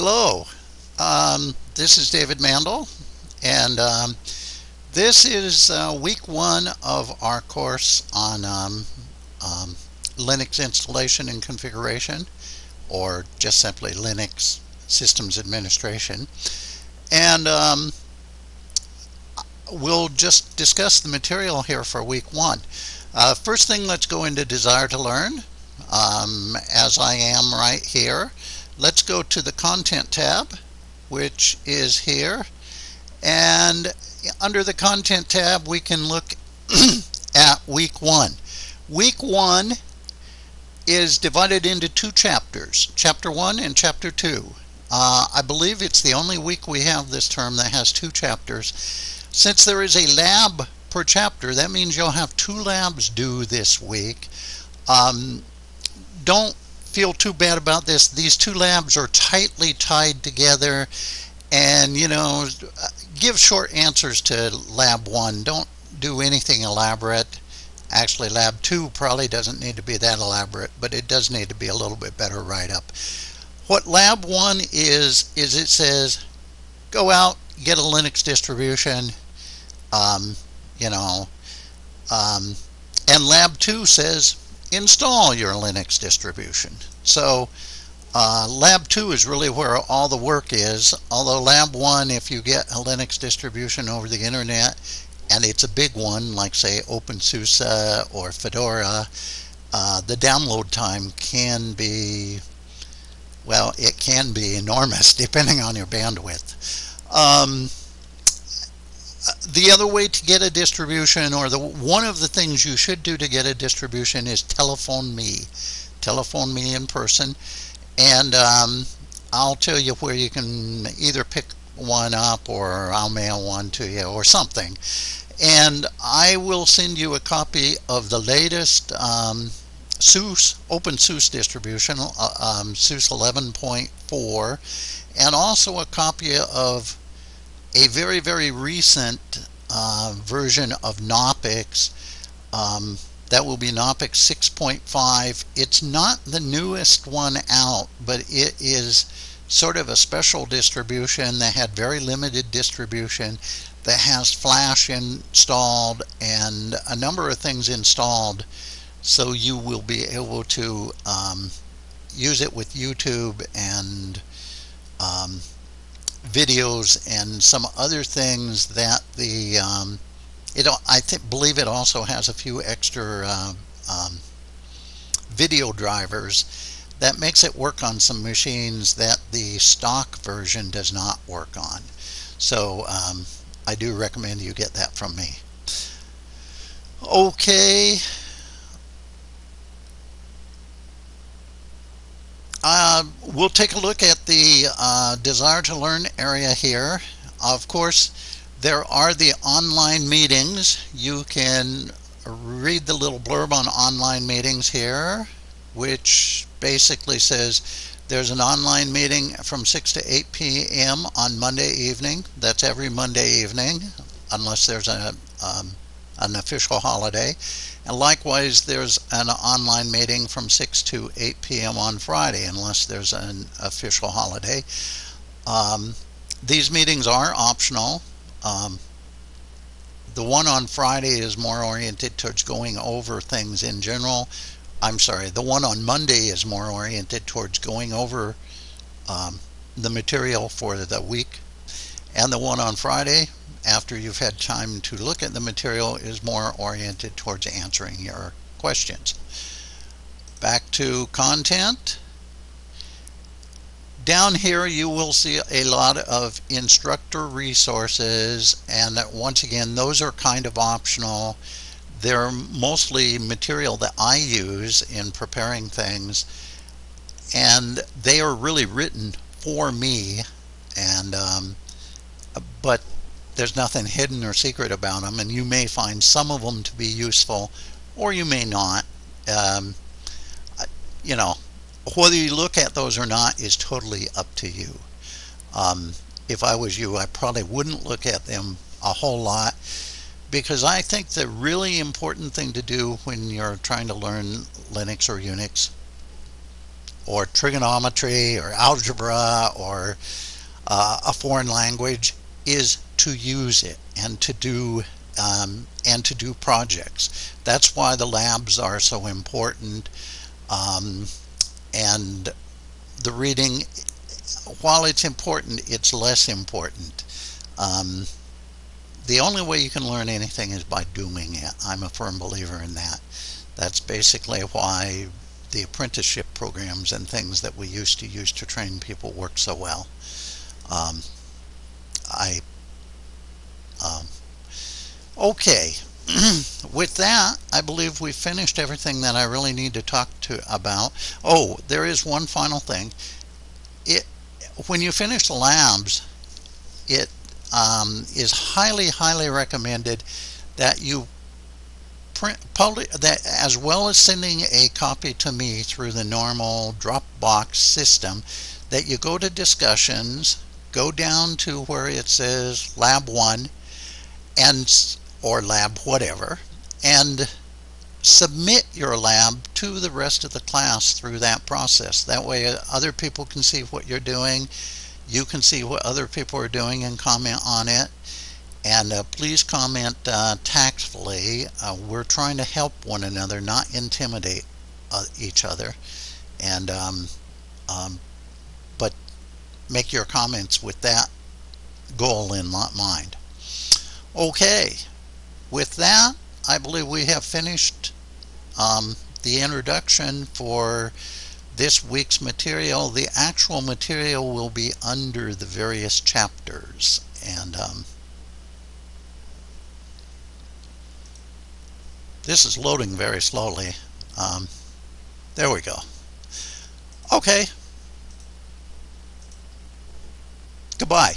Hello, um, this is David Mandel, and um, this is uh, week one of our course on um, um, Linux installation and configuration, or just simply Linux systems administration. And um, we'll just discuss the material here for week one. Uh, first thing, let's go into Desire to Learn, um, as I am right here. Let's go to the Content tab, which is here. And under the Content tab, we can look at Week 1. Week 1 is divided into two chapters, Chapter 1 and Chapter 2. Uh, I believe it's the only week we have this term that has two chapters. Since there is a lab per chapter, that means you'll have two labs due this week. Um, don't feel too bad about this. These two labs are tightly tied together and you know give short answers to lab one. Don't do anything elaborate. Actually lab two probably doesn't need to be that elaborate but it does need to be a little bit better write up. What lab one is is it says go out get a Linux distribution um, you know um, and lab two says install your Linux distribution. So uh, lab 2 is really where all the work is, although lab 1, if you get a Linux distribution over the internet, and it's a big one, like say OpenSUSE or Fedora, uh, the download time can be, well, it can be enormous depending on your bandwidth. Um, the other way to get a distribution or the one of the things you should do to get a distribution is telephone me. Telephone me in person. And um, I'll tell you where you can either pick one up or I'll mail one to you or something. And I will send you a copy of the latest um, SUSE OpenSUSE distribution uh, um, SUSE 11.4 and also a copy of a very, very recent uh, version of Knoppix. Um, that will be Knoppix 6.5. It's not the newest one out, but it is sort of a special distribution that had very limited distribution that has Flash installed and a number of things installed so you will be able to um, use it with YouTube and um, videos and some other things that the um, it I think believe it also has a few extra uh, um, video drivers that makes it work on some machines that the stock version does not work on. So um, I do recommend you get that from me. Okay Uh, we'll take a look at the uh, desire to learn area here. Of course, there are the online meetings. You can read the little blurb on online meetings here, which basically says there's an online meeting from 6 to 8 p.m. on Monday evening. That's every Monday evening, unless there's a, um, an official holiday. And likewise, there's an online meeting from 6 to 8 p.m. on Friday, unless there's an official holiday. Um, these meetings are optional. Um, the one on Friday is more oriented towards going over things in general. I'm sorry, the one on Monday is more oriented towards going over um, the material for the week. And the one on Friday after you've had time to look at the material is more oriented towards answering your questions. Back to content. Down here you will see a lot of instructor resources and once again those are kind of optional. They're mostly material that I use in preparing things and they are really written for me and um, but there's nothing hidden or secret about them and you may find some of them to be useful or you may not. Um, you know whether you look at those or not is totally up to you. Um, if I was you I probably wouldn't look at them a whole lot because I think the really important thing to do when you're trying to learn Linux or Unix or trigonometry or algebra or uh, a foreign language is to use it and to do um, and to do projects. That's why the labs are so important. Um, and the reading, while it's important, it's less important. Um, the only way you can learn anything is by doing it. I'm a firm believer in that. That's basically why the apprenticeship programs and things that we used to use to train people work so well. Um, I okay. With that I believe we finished everything that I really need to talk to about. Oh there is one final thing. It when you finish the labs it um, is highly highly recommended that you print public that as well as sending a copy to me through the normal Dropbox system that you go to discussions go down to where it says lab 1 and or lab whatever and submit your lab to the rest of the class through that process. That way uh, other people can see what you're doing you can see what other people are doing and comment on it. And uh, please comment uh, tactfully. Uh, we're trying to help one another not intimidate uh, each other. And um, um, but make your comments with that goal in mind. Okay, with that, I believe we have finished um, the introduction for this week's material. The actual material will be under the various chapters. And um, this is loading very slowly. Um, there we go. Okay. Goodbye.